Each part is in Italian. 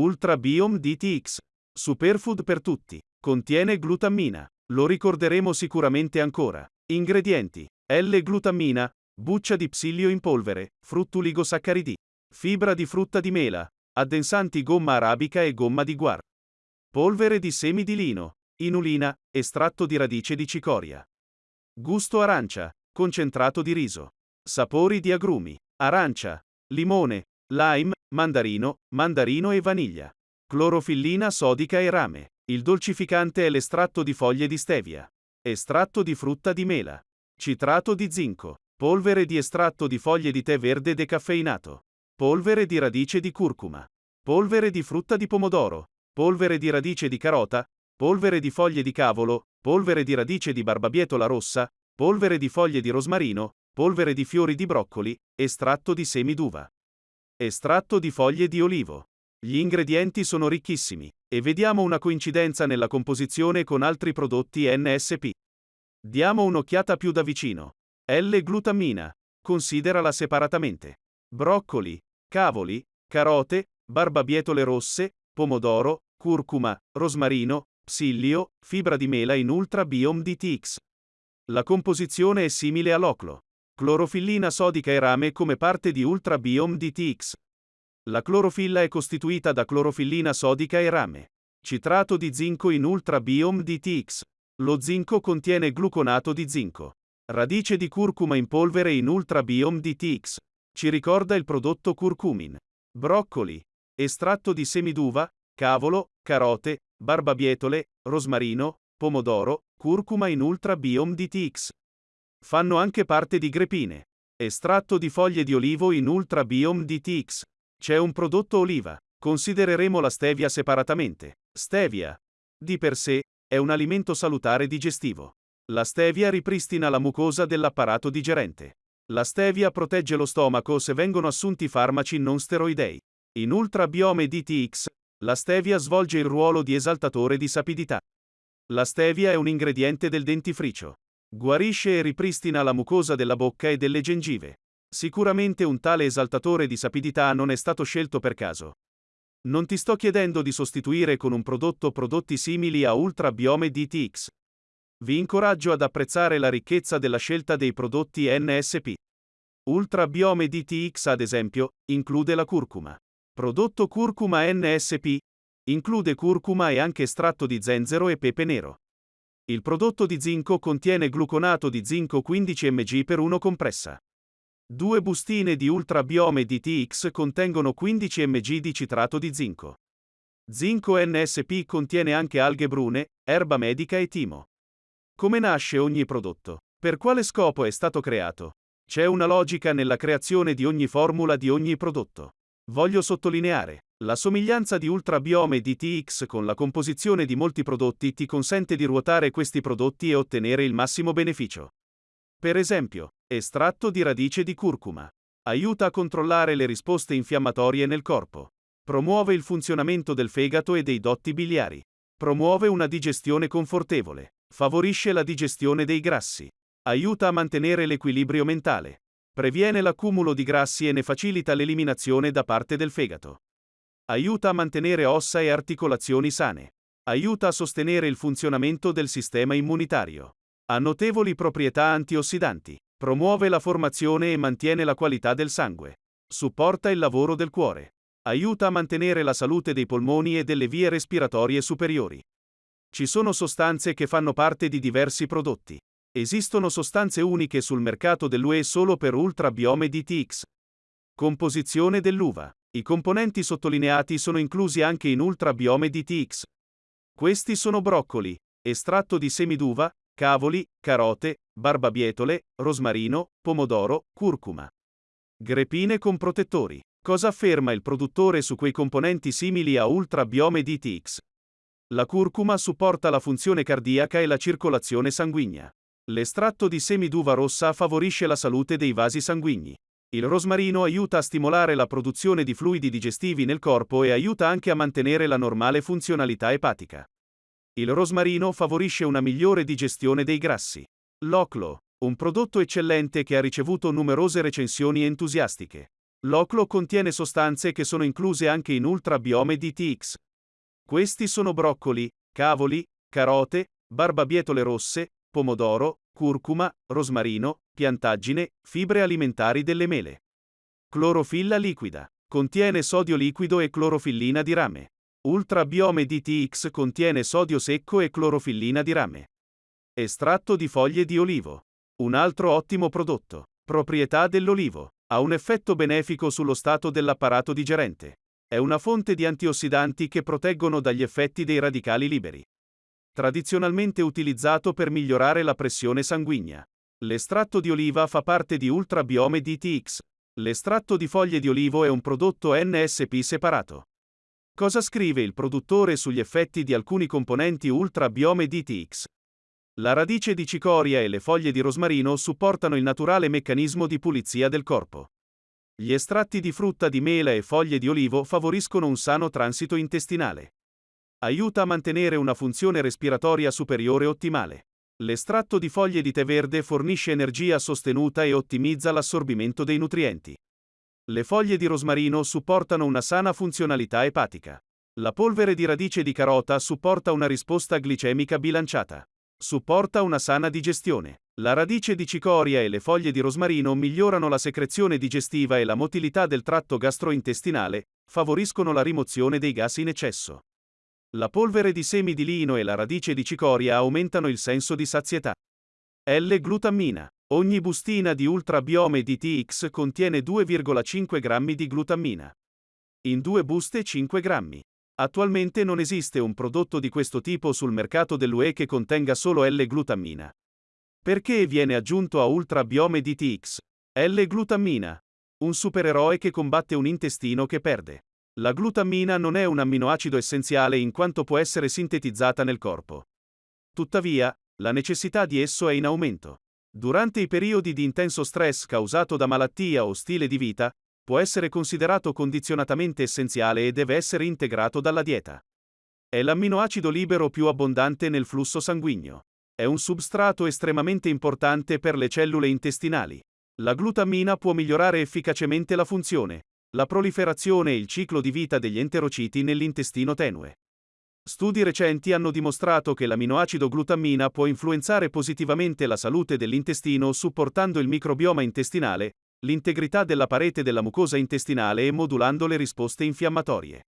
Ultra Biome DTX. Superfood per tutti. Contiene glutammina. Lo ricorderemo sicuramente ancora. Ingredienti. L-glutammina, buccia di psilio in polvere, fruttuligosaccaridi, fibra di frutta di mela, addensanti gomma arabica e gomma di guar. Polvere di semi di lino, inulina, estratto di radice di cicoria. Gusto arancia, concentrato di riso. Sapori di agrumi, arancia, limone, lime, mandarino, mandarino e vaniglia. Clorofillina sodica e rame. Il dolcificante è l'estratto di foglie di stevia. Estratto di frutta di mela. Citrato di zinco. Polvere di estratto di foglie di tè verde decaffeinato. Polvere di radice di curcuma. Polvere di frutta di pomodoro. Polvere di radice di carota. Polvere di foglie di cavolo. Polvere di radice di barbabietola rossa. Polvere di foglie di rosmarino. Polvere di fiori di broccoli. Estratto di semi d'uva. Estratto di foglie di olivo. Gli ingredienti sono ricchissimi, e vediamo una coincidenza nella composizione con altri prodotti NSP. Diamo un'occhiata più da vicino. L-glutammina. Considerala separatamente. Broccoli, cavoli, carote, barbabietole rosse, pomodoro, curcuma, rosmarino, psilio, fibra di mela in Ultra Biome DTX. La composizione è simile all'oclo. Clorofillina sodica e rame come parte di Ultra Biome DTX. La clorofilla è costituita da clorofillina sodica e rame. Citrato di zinco in Ultra Biome DTX. Lo zinco contiene gluconato di zinco. Radice di curcuma in polvere in Ultra Biome DTX. Ci ricorda il prodotto curcumin. Broccoli. Estratto di semi d'uva, cavolo, carote, barbabietole, rosmarino, pomodoro, curcuma in Ultra Biome DTX. Fanno anche parte di grepine. Estratto di foglie di olivo in Ultra Biome DTX. C'è un prodotto oliva. Considereremo la stevia separatamente. Stevia. Di per sé, è un alimento salutare digestivo. La stevia ripristina la mucosa dell'apparato digerente. La stevia protegge lo stomaco se vengono assunti farmaci non steroidei. In Ultra Biome DTX, la stevia svolge il ruolo di esaltatore di sapidità. La stevia è un ingrediente del dentifricio. Guarisce e ripristina la mucosa della bocca e delle gengive. Sicuramente un tale esaltatore di sapidità non è stato scelto per caso. Non ti sto chiedendo di sostituire con un prodotto prodotti simili a Ultra Biome DTX. Vi incoraggio ad apprezzare la ricchezza della scelta dei prodotti NSP. Ultra Biome DTX, ad esempio, include la curcuma. Prodotto curcuma NSP include curcuma e anche estratto di zenzero e pepe nero. Il prodotto di zinco contiene gluconato di zinco 15 mg per 1 compressa. Due bustine di Ultra Biome DTX contengono 15 mg di citrato di zinco. Zinco NSP contiene anche alghe brune, erba medica e timo. Come nasce ogni prodotto? Per quale scopo è stato creato? C'è una logica nella creazione di ogni formula di ogni prodotto. Voglio sottolineare, la somiglianza di Ultrabiome DTX con la composizione di molti prodotti ti consente di ruotare questi prodotti e ottenere il massimo beneficio. Per esempio, estratto di radice di curcuma. Aiuta a controllare le risposte infiammatorie nel corpo. Promuove il funzionamento del fegato e dei dotti biliari. Promuove una digestione confortevole. Favorisce la digestione dei grassi. Aiuta a mantenere l'equilibrio mentale. Previene l'accumulo di grassi e ne facilita l'eliminazione da parte del fegato. Aiuta a mantenere ossa e articolazioni sane. Aiuta a sostenere il funzionamento del sistema immunitario. Ha notevoli proprietà antiossidanti. Promuove la formazione e mantiene la qualità del sangue. Supporta il lavoro del cuore. Aiuta a mantenere la salute dei polmoni e delle vie respiratorie superiori. Ci sono sostanze che fanno parte di diversi prodotti. Esistono sostanze uniche sul mercato dell'UE solo per Ultra Biome DTX. Composizione dell'uva. I componenti sottolineati sono inclusi anche in Ultra Biome DTX. Questi sono broccoli, estratto di semi d'uva, cavoli, carote, barbabietole, rosmarino, pomodoro, curcuma. Grepine con protettori. Cosa afferma il produttore su quei componenti simili a Ultra Biome DTX? La curcuma supporta la funzione cardiaca e la circolazione sanguigna. L'estratto di semi d'uva rossa favorisce la salute dei vasi sanguigni. Il rosmarino aiuta a stimolare la produzione di fluidi digestivi nel corpo e aiuta anche a mantenere la normale funzionalità epatica. Il rosmarino favorisce una migliore digestione dei grassi. L'oclo, un prodotto eccellente che ha ricevuto numerose recensioni entusiastiche. L'oclo contiene sostanze che sono incluse anche in ultrabiome DTX. Questi sono broccoli, cavoli, carote, barbabietole rosse, pomodoro, curcuma, rosmarino, piantaggine, fibre alimentari delle mele. Clorofilla liquida. Contiene sodio liquido e clorofillina di rame. Ultrabiome DTX contiene sodio secco e clorofillina di rame. Estratto di foglie di olivo. Un altro ottimo prodotto. Proprietà dell'olivo. Ha un effetto benefico sullo stato dell'apparato digerente. È una fonte di antiossidanti che proteggono dagli effetti dei radicali liberi. Tradizionalmente utilizzato per migliorare la pressione sanguigna. L'estratto di oliva fa parte di Ultrabiome DTX. L'estratto di foglie di olivo è un prodotto NSP separato. Cosa scrive il produttore sugli effetti di alcuni componenti Ultrabiome DTX? La radice di cicoria e le foglie di rosmarino supportano il naturale meccanismo di pulizia del corpo. Gli estratti di frutta di mela e foglie di olivo favoriscono un sano transito intestinale. Aiuta a mantenere una funzione respiratoria superiore ottimale. L'estratto di foglie di tè verde fornisce energia sostenuta e ottimizza l'assorbimento dei nutrienti. Le foglie di rosmarino supportano una sana funzionalità epatica. La polvere di radice di carota supporta una risposta glicemica bilanciata. Supporta una sana digestione. La radice di cicoria e le foglie di rosmarino migliorano la secrezione digestiva e la motilità del tratto gastrointestinale, favoriscono la rimozione dei gas in eccesso. La polvere di semi di lino e la radice di cicoria aumentano il senso di sazietà. L-glutammina. Ogni bustina di ultrabiome DTX contiene 2,5 grammi di glutammina. In due buste 5 grammi. Attualmente non esiste un prodotto di questo tipo sul mercato dell'UE che contenga solo L-glutammina. Perché viene aggiunto a Ultra Biome DTX? L-glutammina. Un supereroe che combatte un intestino che perde. La glutammina non è un amminoacido essenziale in quanto può essere sintetizzata nel corpo. Tuttavia, la necessità di esso è in aumento. Durante i periodi di intenso stress causato da malattia o stile di vita, può essere considerato condizionatamente essenziale e deve essere integrato dalla dieta. È l'amminoacido libero più abbondante nel flusso sanguigno. È un substrato estremamente importante per le cellule intestinali. La glutammina può migliorare efficacemente la funzione, la proliferazione e il ciclo di vita degli enterociti nell'intestino tenue. Studi recenti hanno dimostrato che l'aminoacido glutammina può influenzare positivamente la salute dell'intestino supportando il microbioma intestinale, l'integrità della parete della mucosa intestinale e modulando le risposte infiammatorie.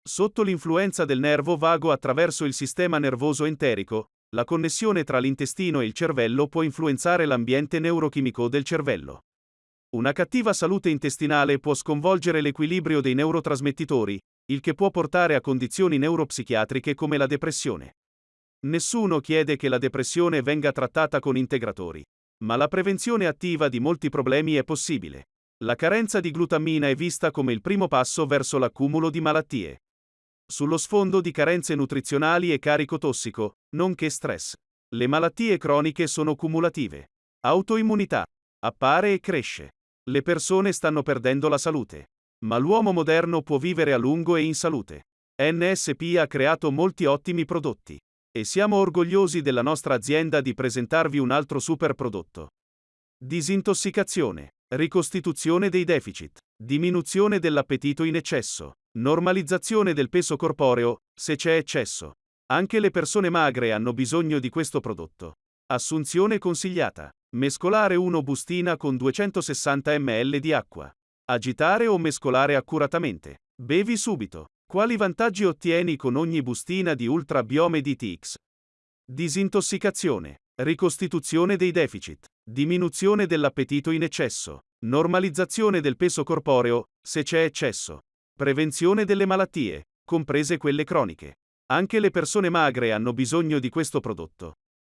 Sotto l'influenza del nervo vago attraverso il sistema nervoso enterico, la connessione tra l'intestino e il cervello può influenzare l'ambiente neurochimico del cervello. Una cattiva salute intestinale può sconvolgere l'equilibrio dei neurotrasmettitori, il che può portare a condizioni neuropsichiatriche come la depressione. Nessuno chiede che la depressione venga trattata con integratori. Ma la prevenzione attiva di molti problemi è possibile. La carenza di glutammina è vista come il primo passo verso l'accumulo di malattie. Sullo sfondo di carenze nutrizionali e carico tossico, nonché stress. Le malattie croniche sono cumulative. Autoimmunità. Appare e cresce. Le persone stanno perdendo la salute. Ma l'uomo moderno può vivere a lungo e in salute. NSP ha creato molti ottimi prodotti. E siamo orgogliosi della nostra azienda di presentarvi un altro super prodotto. Disintossicazione, ricostituzione dei deficit, diminuzione dell'appetito in eccesso, normalizzazione del peso corporeo, se c'è eccesso. Anche le persone magre hanno bisogno di questo prodotto. Assunzione consigliata. Mescolare 1 bustina con 260 ml di acqua. Agitare o mescolare accuratamente. Bevi subito. Quali vantaggi ottieni con ogni bustina di Ultra Biome DTX? Disintossicazione, ricostituzione dei deficit, diminuzione dell'appetito in eccesso, normalizzazione del peso corporeo, se c'è eccesso, prevenzione delle malattie, comprese quelle croniche. Anche le persone magre hanno bisogno di questo prodotto.